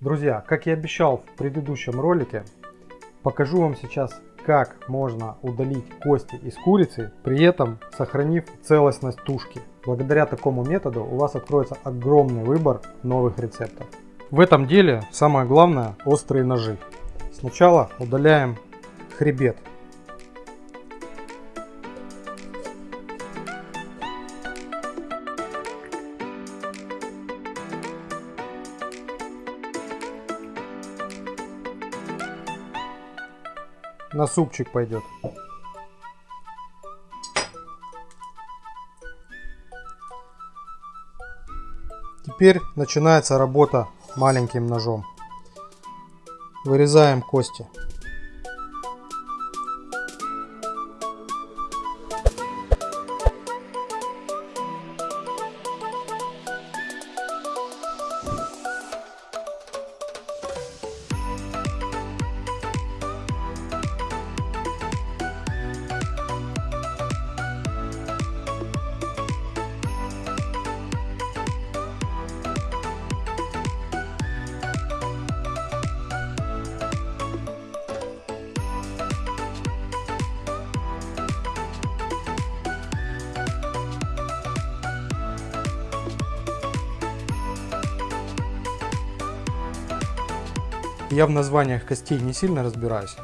Друзья, как и обещал в предыдущем ролике, покажу вам сейчас, как можно удалить кости из курицы, при этом сохранив целостность тушки. Благодаря такому методу у вас откроется огромный выбор новых рецептов. В этом деле самое главное острые ножи. Сначала удаляем хребет. На супчик пойдет. Теперь начинается работа маленьким ножом. Вырезаем кости. Я в названиях костей не сильно разбираюсь.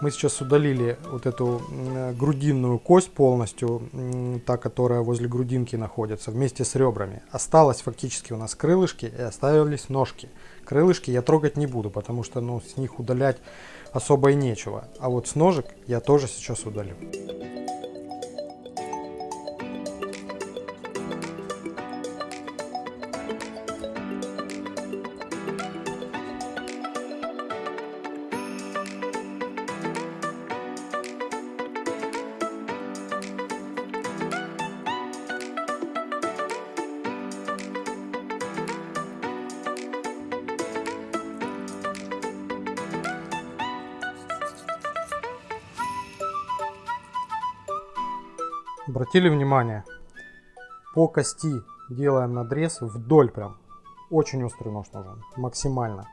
Мы сейчас удалили вот эту грудинную кость полностью, та, которая возле грудинки находится, вместе с ребрами. Осталось фактически у нас крылышки и оставились ножки. Крылышки я трогать не буду, потому что ну, с них удалять особо и нечего. А вот с ножек я тоже сейчас удалю. Обратили внимание, по кости делаем надрез вдоль прям. Очень острый нож нужен, максимально.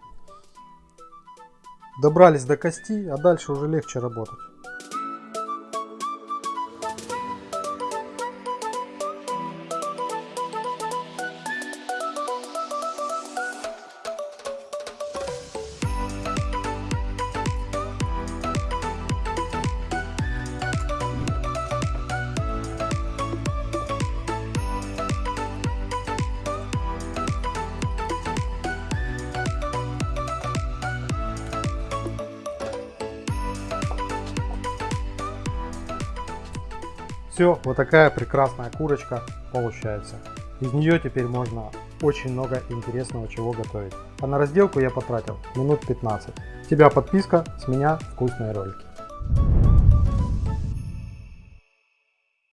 Добрались до кости, а дальше уже легче работать. Все, вот такая прекрасная курочка получается. Из нее теперь можно очень много интересного чего готовить. А на разделку я потратил минут 15. С тебя подписка, с меня вкусные ролики.